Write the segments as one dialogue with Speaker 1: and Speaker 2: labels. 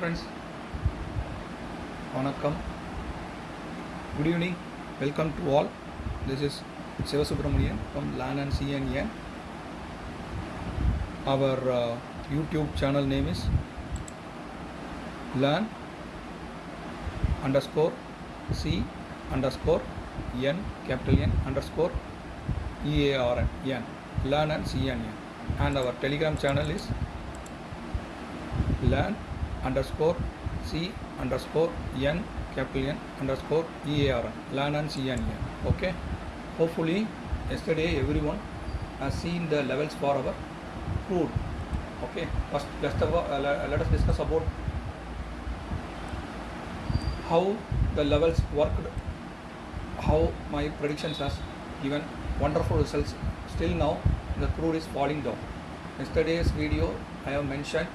Speaker 1: Friends வணக்கம் good evening welcome to all this is Sivasubramanian from lane and CNN our YouTube channel name is lane underscore C underscore N capital N underscore EARN N learn and CNN and our telegram channel is learn underscore C underscore N capital N underscore EARN learn and CNN okay? Hopefully yesterday everyone has seen the levels for our crude. Okay? First let's have uh, let us discuss about how the levels worked, how my predictions has given wonderful results. Still now, the crude is falling down. Yesterday's video, I have mentioned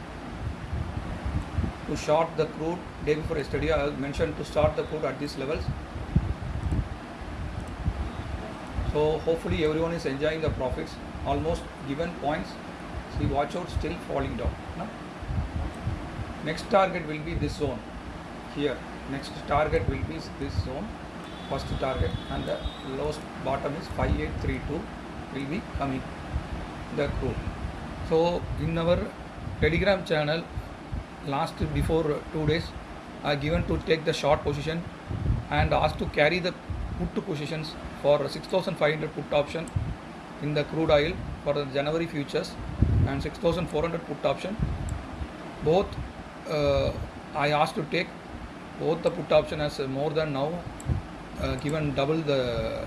Speaker 1: to short the crude. Day before yesterday, I mentioned to start the crude at these levels. So hopefully everyone is enjoying the profits. Almost given points. See, watch out, still falling down. No? Next target will be this zone here next target will be this zone first target and the lowest bottom is 5832 will be coming the crude so in our telegram channel last before two days i given to take the short position and asked to carry the put positions for 6500 put option in the crude oil for the january futures and 6400 put option. Both uh, I asked to take both the put option as uh, more than now uh, given double the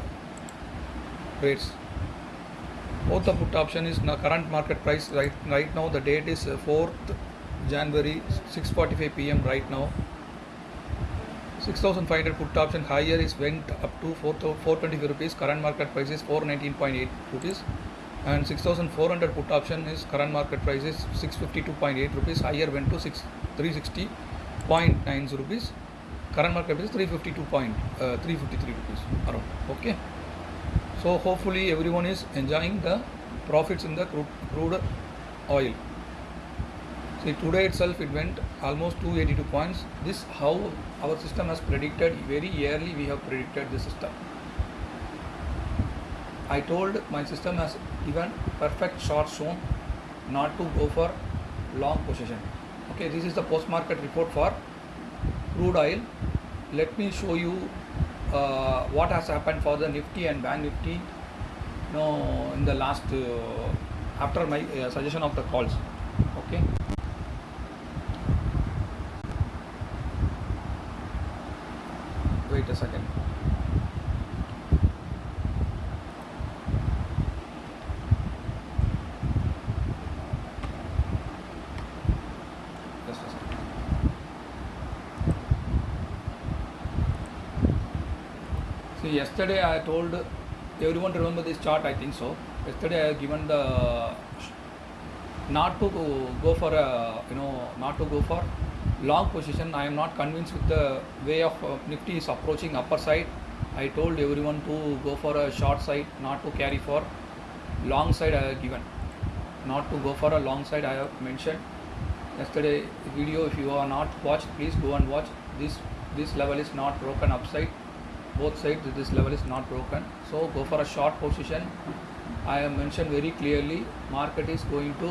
Speaker 1: rates. Both the put option is now current market price right right now the date is uh, 4th January 6:45 p.m. right now. 6500 put option higher is went up to 4 425 rupees. Current market price is 419.8 rupees. And 6400 put option is current market price is 652.8 rupees. Higher went to 6 360.9 rupees. Current market price is 352 point, uh, 353 rupees around. Okay. So hopefully everyone is enjoying the profits in the crude, crude oil see today itself it went almost 282 points this how our system has predicted very early we have predicted the system I told my system has given perfect short zone not to go for long position. Okay, this is the post market report for crude oil. Let me show you uh, what has happened for the Nifty and Bank Nifty. No, in the last uh, after my uh, suggestion of the calls. Okay. Wait a second. Yesterday I told everyone to remember this chart. I think so. Yesterday I given the not to go for a you know not to go for long position. I am not convinced with the way of uh, Nifty is approaching upper side. I told everyone to go for a short side, not to carry for long side. I have given not to go for a long side. I have mentioned yesterday video if you are not watched please go and watch this this level is not broken upside both sides this level is not broken so go for a short position i have mentioned very clearly market is going to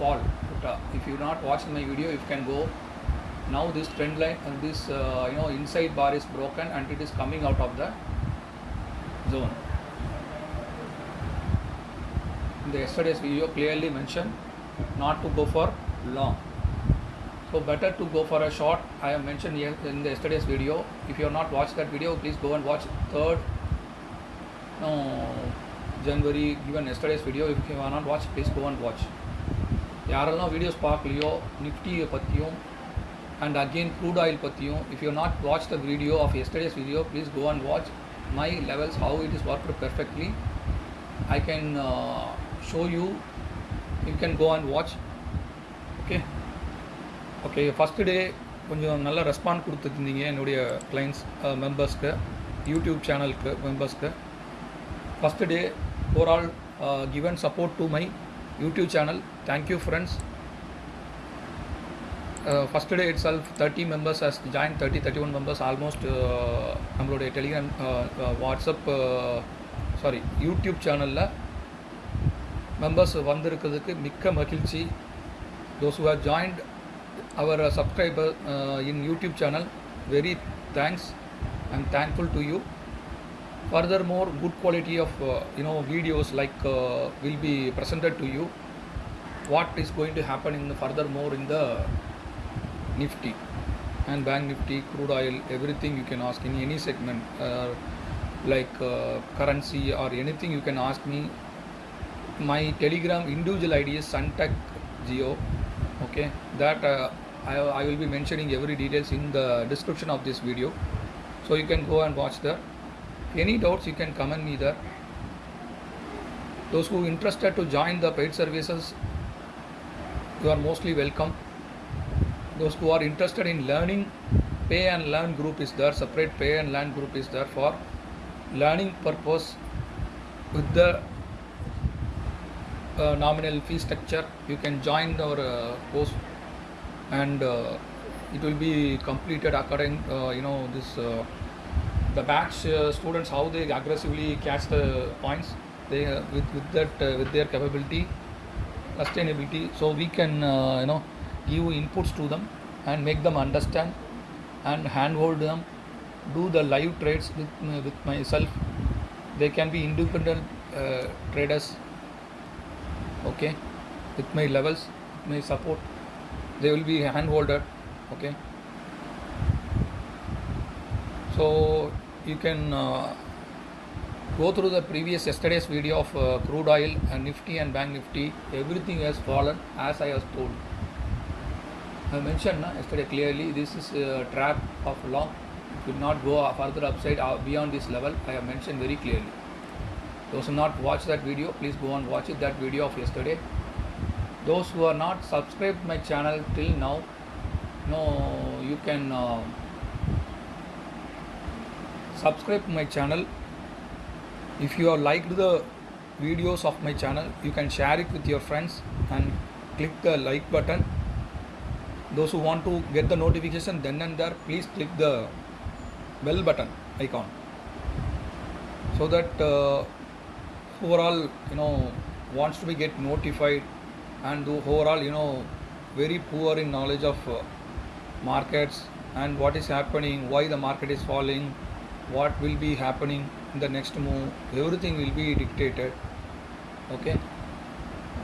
Speaker 1: fall uh, if you not watched my video you can go now this trend line and this uh, you know inside bar is broken and it is coming out of the zone in the yesterday's video clearly mentioned not to go for long so better to go for a short i have mentioned here in the yesterday's video if you have not watched that video please go and watch third no january given yesterday's video if you have not watched please go and watch யாரெல்லாம் videos பார்க்கலையோ நிஃப்டியை பற்றியும் and again crude oil பற்றியும் if you not watch the video of yesterday's video please go and watch my levels how it is work perfectly I can show you you can go and watch okay okay first day கொஞ்சம் நல்ல respond கொடுத்துருந்தீங்க என்னுடைய clients மெம்பர்ஸ்க்கு YouTube சேனலுக்கு மெம்பர்ஸ்க்கு first day overall given support to my YouTube channel thank you friends uh, first day itself 30 members has joined 30 31 members almost uh, நம்மளுடைய Telegram WhatsApp sorry YouTube சேனலில் members வந்திருக்கிறதுக்கு மிக்க மகிழ்ச்சி those who have joined our uh, subscriber uh, in youtube channel very thanks i'm thankful to you furthermore good quality of uh, you know videos like uh, will be presented to you what is going to happen in the furthermore in the nifty and bank nifty crude oil everything you can ask in any segment uh, like uh, currency or anything you can ask me. My telegram individual id is suntech geo okay? That uh, I, I will be mentioning every details in the description of this video. So you can go and watch there. Any doubts you can comment me there. Those who interested to join the paid services you are mostly welcome those who are interested in learning pay and learn group is there separate pay and learn group is there for learning purpose with the uh, nominal fee structure. You can join our uh, course and uh, it will be completed according uh, you know this uh, the batch uh, students how they aggressively catch the points they with with that with their capability sustainability. So we can you know give inputs to them and make them understand and handhold them do the live trades with, with myself. They can be independent uh, traders okay with my levels with my support. They will be handholded okay. So you can uh, go through the previous yesterday's video of uh, crude oil and nifty and bank nifty. Everything has fallen as i was told i mentioned na, yesterday clearly this is a trap of long it will not go further upside uh, beyond this level. I have mentioned very clearly. Those who not watch that video please go and watch it that video of yesterday. Those who are not subscribed my channel till now no you can uh, subscribe my channel. If you have liked the videos of my channel you can share it with your friends and click the like button those who want to get the notification then and there please click the bell button icon. So that uh, overall you know wants to be get notified and overall you know very poor in knowledge of uh, markets and what is happening why the market is falling what will be happening in the next move everything will be dictated. Okay?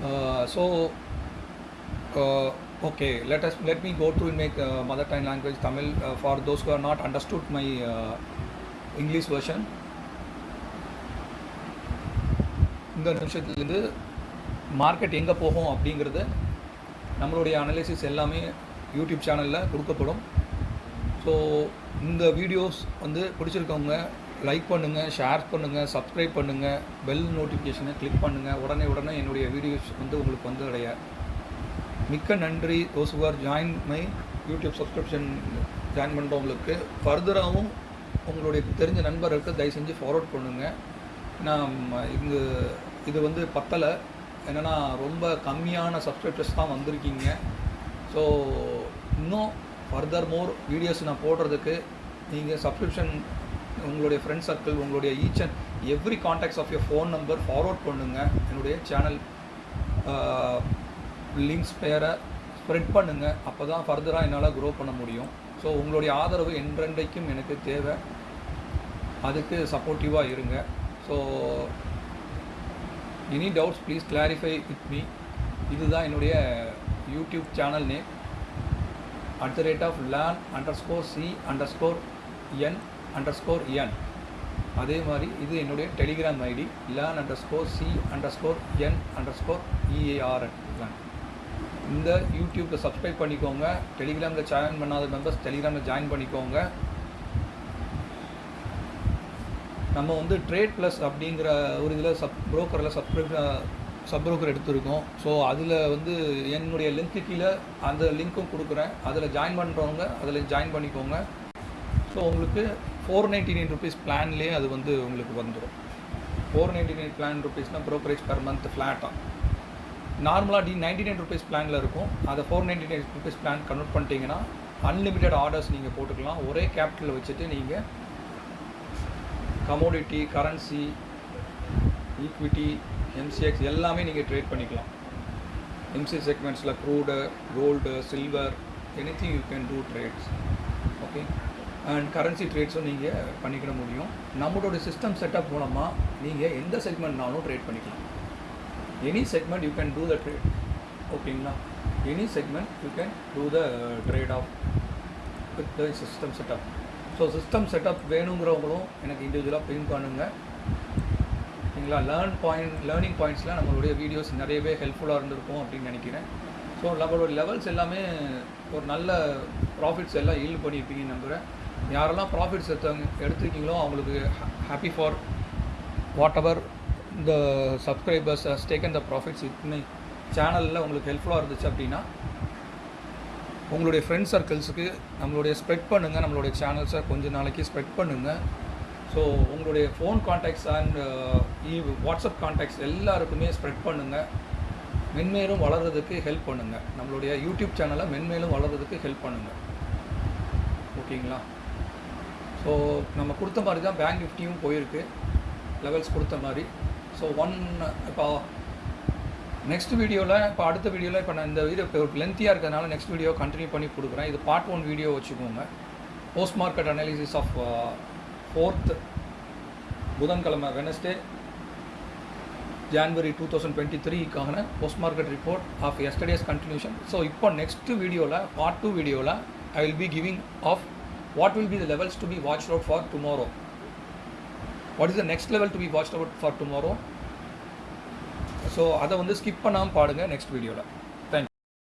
Speaker 1: Uh, so uh, okay let us let me go through and make uh, mother tongue language tamil uh, for those who are not understood my uh, english version. இந்த நிமிஷத்துலேருந்து market எங்கே போகும் அப்படிங்கிறது நம்மளுடைய analysis எல்லாமே YouTube சேனலில் கொடுக்கப்படும். So இந்த வீடியோஸ் வந்து பிடிச்சிருக்கவங்க லைக் பண்ணுங்கள் ஷேர் பண்ணுங்கள் சப்ஸ்கிரைப் பண்ணுங்கள் பெல் நோட்டிஃபிகேஷனை கிளிக் பண்ணுங்கள் உடனே உடனே என்னுடைய வீடியோஸ் வந்து உங்களுக்கு வந்து அடைய மிக்க நன்றி those who join my YouTube subscription join பண்ணுறவங்களுக்கு ஃபர்தராகவும் உங்களுடைய தெரிஞ்ச நண்பர்களுக்கு தயவு செஞ்சு ஃபார்வர்ட் பண்ணுங்கள் நான் இங்கு இது வந்து பத்தலை. என்னென்னா ரொம்ப கம்மியான சப்ஸ்கிரிப்டர்ஸ் தான் வந்திருக்கீங்க. ஸோ இன்னும் ஃபர்தர் மோர் வீடியோஸ் நான் போடுறதுக்கு நீங்கள் சப்ஸ்கிரிப்ஷன் உங்களுடைய ஃப்ரெண்ட் சர்க்கிள் உங்களுடைய each and every contacts of your phone number forward பண்ணுங்கள் என்னுடைய சேனல் லிங்க்ஸ் பேரை ஸ்ப்ரெட் பண்ணுங்கள் அப்போ தான் ஃபர்தராக என்னால் க்ரோ பண்ண முடியும். ஸோ உங்களுடைய ஆதரவு என்றென்றைக்கும் எனக்கு தேவை. அதுக்கு சப்போர்ட்டிவாக இருங்க. So any doubts please clarify with me இதுதான் என்னுடைய YouTube channel name at the rate of learn underscore C underscore N underscore N அதே மாதிரி இது என்னுடைய Telegram ID learn underscore C underscore N underscore E A R N learn இந்த யூடியூப்பை subscribe பண்ணிக்கோங்க. டெலிகிராமில் ஜாயின் பண்ணாத மெம்பர்ஸ் டெலிகிராமில் ஜாயின் பண்ணிக்கோங்க. நம்ம வந்து ட்ரேட் ப்ளஸ் அப்படிங்கிற ஒரு இதில் சப் ப்ரோக்கரில் சப்ஸ்கிரைப் சப் ப்ரோக்கர் எடுத்திருக்கோம். ஸோ அதில் வந்து என்னுடைய லிங்க்கு கீழே அந்த லிங்க்கும் கொடுக்குறேன். அதில் ஜாயின் பண்ணுறவங்க அதில் ஜாயின் பண்ணிக்கோங்க. ஸோ உங்களுக்கு ஃபோர் நைன்டி நைன் ருபீஸ் பிளான்லேயே அது வந்து உங்களுக்கு வந்துடும் ஃபோர் நைன்டி நைன் பிளான் ருபீஸ்னால் ப்ரோக்கரேஜ் பெர் மந்த் ஃப்ளாட்டாக நார்மலாக டி நைன்டி நைன் ருபீஸ் பிளானில் இருக்கும். அதை four ninety nine rupees plan convert பண்ணிட்டீங்கன்னா அன்லிமிட்டெட் ஆர்டர்ஸ் நீங்கள் போட்டுக்கலாம். ஒரே கேபிட்டலில் வச்சுட்டு நீங்கள் கமோடிட்டி கரன்சி ஈக்விட்டி எம்சிஎக்ஸ் எல்லாமே நீங்கள் ட்ரேட் பண்ணிக்கலாம். MC செக்மெண்ட்ஸில் crude gold silver anything you can do trades okay and currency ட்ரேட்ஸும் நீங்கள் பண்ணிக்கிட முடியும். நம்மளோட சிஸ்டம் செட்டப் மூலமாக நீங்கள் எந்த செக்மெண்ட்னாலும் ட்ரேட் பண்ணிக்கலாம். Any segment you can do the trade ஓகேங்களா any segment you can do the trade off with the system setup so system setup வேணுங்கிறவங்களும் எனக்கு இண்டிவிஜுவலாக பின் பண்ணுங்கள் சரிங்களா? லேர்ன் பாயிண்ட் லேர்னிங் பாயிண்ட்ஸில் நம்மளுடைய வீடியோஸ் நிறையவே ஹெல்ப்ஃபுல்லாக இருந்திருக்கும் அப்படின்னு நினைக்கிறேன். ஸோ நம்மளோட லெவல்ஸ் எல்லாமே ஒரு நல்ல ப்ராஃபிட்ஸ் எல்லாம் ஈல்டு பண்ணியிருப்பீங்கன்னு நம்புகிறேன் யாரெல்லாம் ப்ராஃபிட்ஸ் எடுத்தாங்க எடுத்துருக்கீங்களோ அவங்களுக்கு ஹாப்பி ஃபார் வாட் எவர் இந்த subscribers has taken the profits இத்தனை சேனலில் உங்களுக்கு ஹெல்ப்ஃபுல்லாக இருந்துச்சு அப்படின்னா உங்களுடைய ஃப்ரெண்ட் சர்க்கிள்ஸுக்கு நம்மளுடைய ஸ்ப்ரெட் பண்ணுங்கள் நம்மளுடைய சேனல்ஸை கொஞ்சம் நாளைக்கு ஸ்ப்ரெட் பண்ணுங்கள் ஸோ உங்களுடைய phone contacts and WhatsApp contacts எல்லாருக்குமே ஸ்ப்ரெட் பண்ணுங்கள் மென்மேலும் வளர்கிறதுக்கு ஹெல்ப் பண்ணுங்கள் நம்மளுடைய யூடியூப் சேனலை மென்மேலும் வளர்கிறதுக்கு ஹெல்ப் பண்ணுங்கள் ஓகேங்களா? ஸோ நம்ம கொடுத்த மாதிரி தான் பேங்க் நிஃப்டியும் போயிருக்கு. லெவல்ஸ் கொடுத்த மாதிரி. ஸோ ஒன் இப்போ நெக்ஸ்ட் வீடியோவில் இப்போ அடுத்த வீடியோவில் இப்போ நான் இந்த வீடியோ இப்போ லென்த்தியாக இருக்கிறதுனால நெக்ஸ்ட் வீடியோ கண்டினியூ பண்ணி கொடுக்குறேன். இது பார்ட் ஒன் வீடியோ வச்சுக்கோங்க. Post market analysis of fourth புதன்கிழமை Wednesday January two thousand twenty த்ரீக்கான post market report of yesterday's continuation so இப்போ நெக்ஸ்ட் வீடியோவில் பார்ட் டூ வீடியோவில் I will be giving of what will be the levels to be watch out for tomorrow what is the next level to be watch out for tomorrow so அதை வந்து skip பண்ணாமல் பாடுங்க next வீடியோவில்